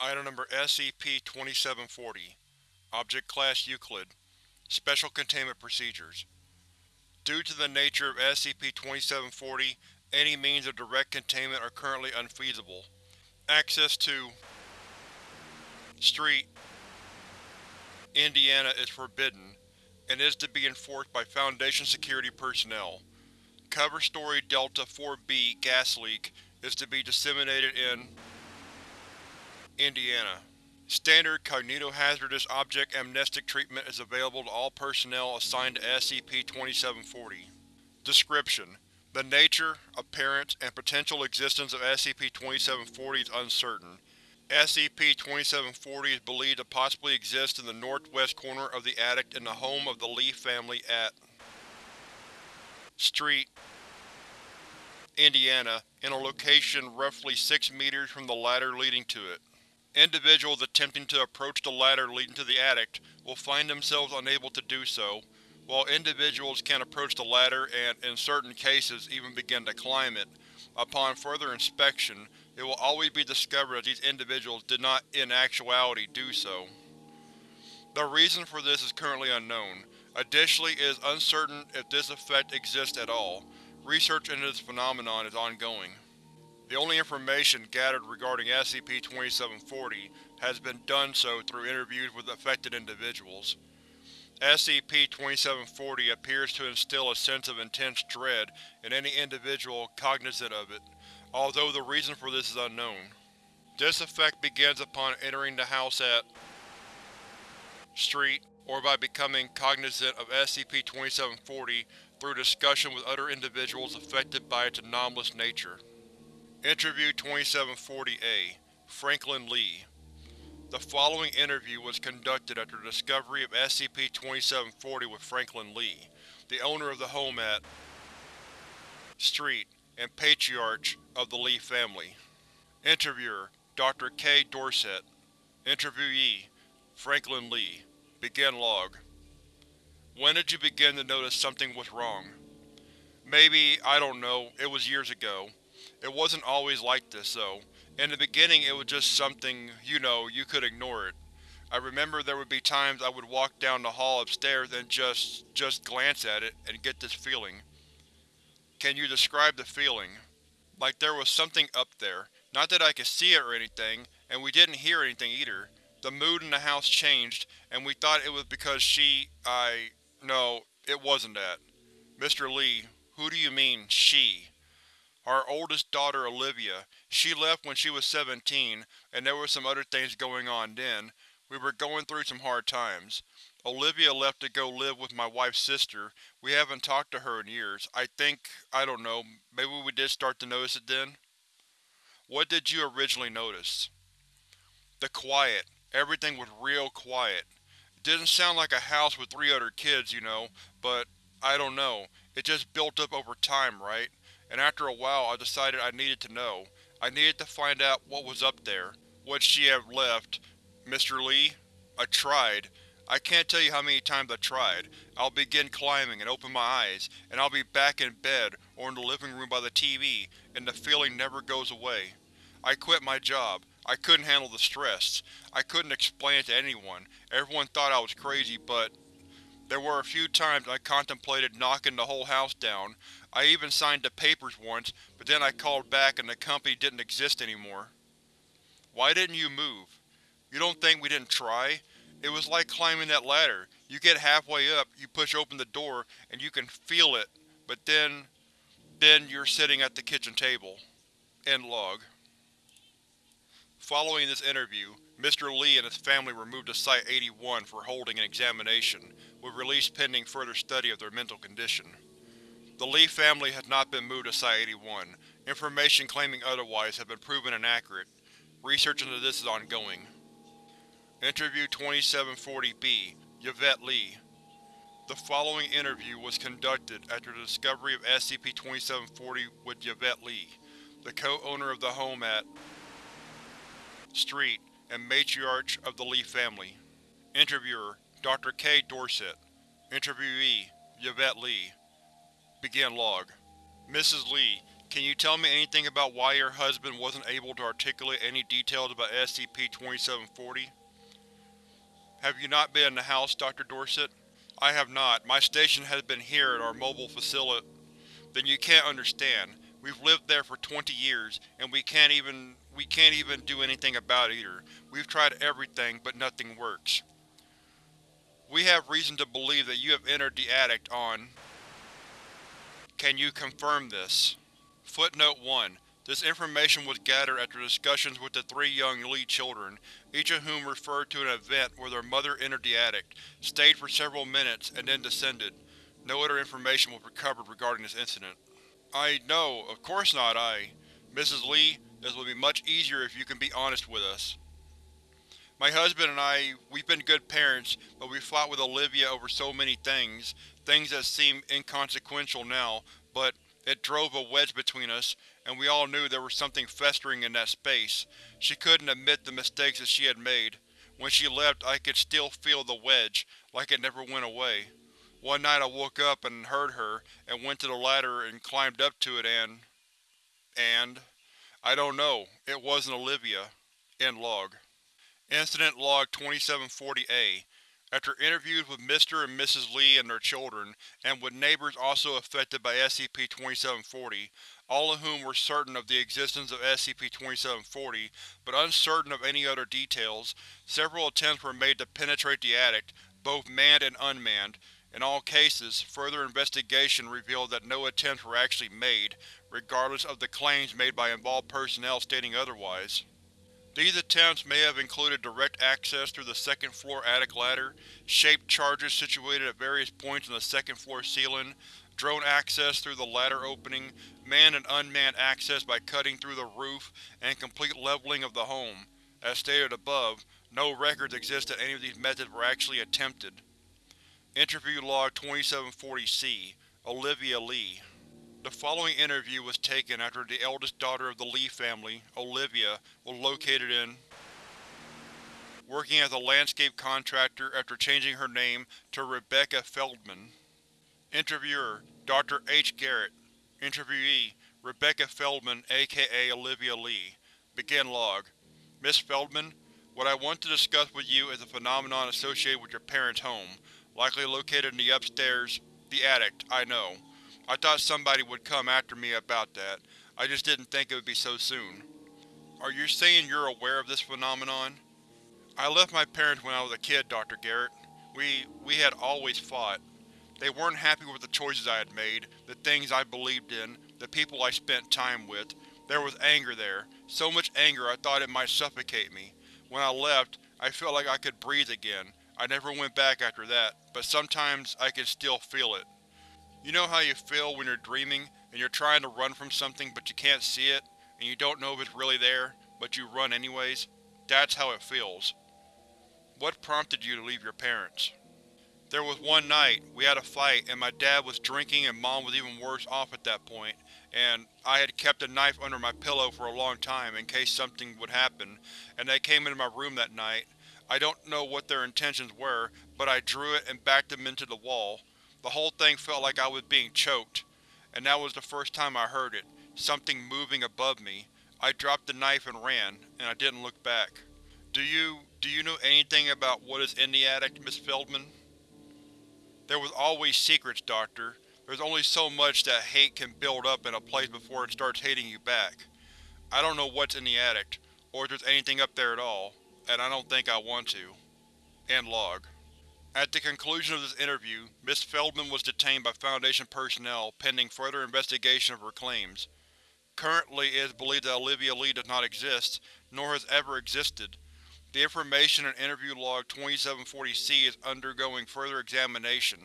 Item Number SCP-2740 Object Class Euclid Special Containment Procedures Due to the nature of SCP-2740, any means of direct containment are currently unfeasible. Access to Street, Indiana is forbidden, and is to be enforced by Foundation security personnel. Cover Story Delta-4B gas leak is to be disseminated in Indiana. Standard cognitohazardous object amnestic treatment is available to all personnel assigned to SCP-2740. Description: The nature, appearance, and potential existence of SCP-2740 is uncertain. SCP-2740 is believed to possibly exist in the northwest corner of the attic in the home of the Lee family at Street, Indiana, in a location roughly 6 meters from the ladder leading to it. Individuals attempting to approach the ladder leading to the attic will find themselves unable to do so, while individuals can approach the ladder and, in certain cases, even begin to climb it. Upon further inspection, it will always be discovered that these individuals did not in actuality do so. The reason for this is currently unknown. Additionally, it is uncertain if this effect exists at all. Research into this phenomenon is ongoing. The only information gathered regarding SCP-2740 has been done so through interviews with affected individuals. SCP-2740 appears to instill a sense of intense dread in any individual cognizant of it, although the reason for this is unknown. This effect begins upon entering the house at Street, or by becoming cognizant of SCP-2740 through discussion with other individuals affected by its anomalous nature. Interview 2740-A Franklin Lee The following interview was conducted after the discovery of SCP-2740 with Franklin Lee, the owner of the home at Street and Patriarch of the Lee family. Interviewer Dr. K. Dorsett Interviewee Franklin Lee Begin log When did you begin to notice something was wrong? Maybe, I don't know, it was years ago. It wasn't always like this, though. In the beginning it was just something, you know, you could ignore it. I remember there would be times I would walk down the hall upstairs and just… just glance at it, and get this feeling. Can you describe the feeling? Like there was something up there. Not that I could see it or anything, and we didn't hear anything either. The mood in the house changed, and we thought it was because she… I… no, it wasn't that. Mr. Lee, who do you mean, she? Our oldest daughter Olivia. She left when she was 17, and there were some other things going on then. We were going through some hard times. Olivia left to go live with my wife's sister. We haven't talked to her in years. I think, I don't know, maybe we did start to notice it then? What did you originally notice? The quiet. Everything was real quiet. It didn't sound like a house with three other kids, you know, but I don't know. It just built up over time, right? And after a while I decided I needed to know. I needed to find out what was up there. Would she have left? Mr. Lee? I tried. I can't tell you how many times I tried. I'll begin climbing and open my eyes, and I'll be back in bed or in the living room by the TV, and the feeling never goes away. I quit my job. I couldn't handle the stress. I couldn't explain it to anyone. Everyone thought I was crazy, but… There were a few times I contemplated knocking the whole house down. I even signed the papers once, but then I called back and the company didn't exist anymore. Why didn't you move? You don't think we didn't try? It was like climbing that ladder. You get halfway up, you push open the door, and you can feel it, but then… then you're sitting at the kitchen table. End log. Following this interview, Mr. Lee and his family were moved to Site-81 for holding an examination, with release pending further study of their mental condition. The Lee family has not been moved to Site-81. Information claiming otherwise has been proven inaccurate. Research into this is ongoing. Interview 2740-B Yvette Lee The following interview was conducted after the discovery of SCP-2740 with Yvette Lee, the co-owner of the home at Street and matriarch of the Lee family. Interviewer Dr. K. Dorsett Interviewee Yvette Lee Begin log. Mrs. Lee, Can you tell me anything about why your husband wasn't able to articulate any details about SCP-2740? Have you not been in the house, Dr. Dorsett? I have not. My station has been here at our mobile facility. Then you can't understand. We've lived there for 20 years, and we can't even we can't even do anything about it either. We've tried everything, but nothing works. We have reason to believe that you have entered the attic on. Can you confirm this? Footnote 1. This information was gathered after discussions with the three young Lee children, each of whom referred to an event where their mother entered the attic, stayed for several minutes, and then descended. No other information was recovered regarding this incident. I… no, of course not, I… Mrs. Lee, this will be much easier if you can be honest with us. My husband and I, we've been good parents, but we fought with Olivia over so many things, things that seem inconsequential now, but it drove a wedge between us, and we all knew there was something festering in that space. She couldn't admit the mistakes that she had made. When she left, I could still feel the wedge, like it never went away. One night I woke up and heard her, and went to the ladder and climbed up to it and… and… I don't know. It wasn't Olivia. End log. Incident Log 2740-A After interviews with Mr. and Mrs. Lee and their children, and with neighbors also affected by SCP-2740, all of whom were certain of the existence of SCP-2740, but uncertain of any other details, several attempts were made to penetrate the attic, both manned and unmanned, in all cases, further investigation revealed that no attempts were actually made, regardless of the claims made by involved personnel stating otherwise. These attempts may have included direct access through the second-floor attic ladder, shaped charges situated at various points on the second-floor ceiling, drone access through the ladder opening, manned and unmanned access by cutting through the roof, and complete leveling of the home. As stated above, no records exist that any of these methods were actually attempted. Interview Log 2740-C Olivia Lee The following interview was taken after the eldest daughter of the Lee family, Olivia, was located in working as a landscape contractor after changing her name to Rebecca Feldman. Interviewer Dr. H. Garrett Interviewee Rebecca Feldman aka Olivia Lee Begin log Miss Feldman, what I want to discuss with you is a phenomenon associated with your parents' home, likely located in the upstairs… the attic, I know. I thought somebody would come after me about that. I just didn't think it would be so soon. Are you saying you're aware of this phenomenon? I left my parents when I was a kid, Dr. Garrett. We… we had always fought. They weren't happy with the choices I had made, the things I believed in, the people I spent time with. There was anger there, so much anger I thought it might suffocate me. When I left, I felt like I could breathe again. I never went back after that, but sometimes I can still feel it. You know how you feel when you're dreaming, and you're trying to run from something but you can't see it, and you don't know if it's really there, but you run anyways? That's how it feels. What prompted you to leave your parents? There was one night, we had a fight, and my dad was drinking and mom was even worse off at that point, and I had kept a knife under my pillow for a long time in case something would happen, and they came into my room that night. I don't know what their intentions were, but I drew it and backed them into the wall. The whole thing felt like I was being choked. And that was the first time I heard it, something moving above me. I dropped the knife and ran, and I didn't look back. Do you… do you know anything about what is in the attic, Miss Feldman? There was always secrets, Doctor. There's only so much that hate can build up in a place before it starts hating you back. I don't know what's in the attic, or if there's anything up there at all, and I don't think I want to. End log. At the conclusion of this interview, Ms. Feldman was detained by Foundation personnel pending further investigation of her claims. Currently, it is believed that Olivia Lee does not exist, nor has ever existed. The information in Interview Log 2740-C is undergoing further examination.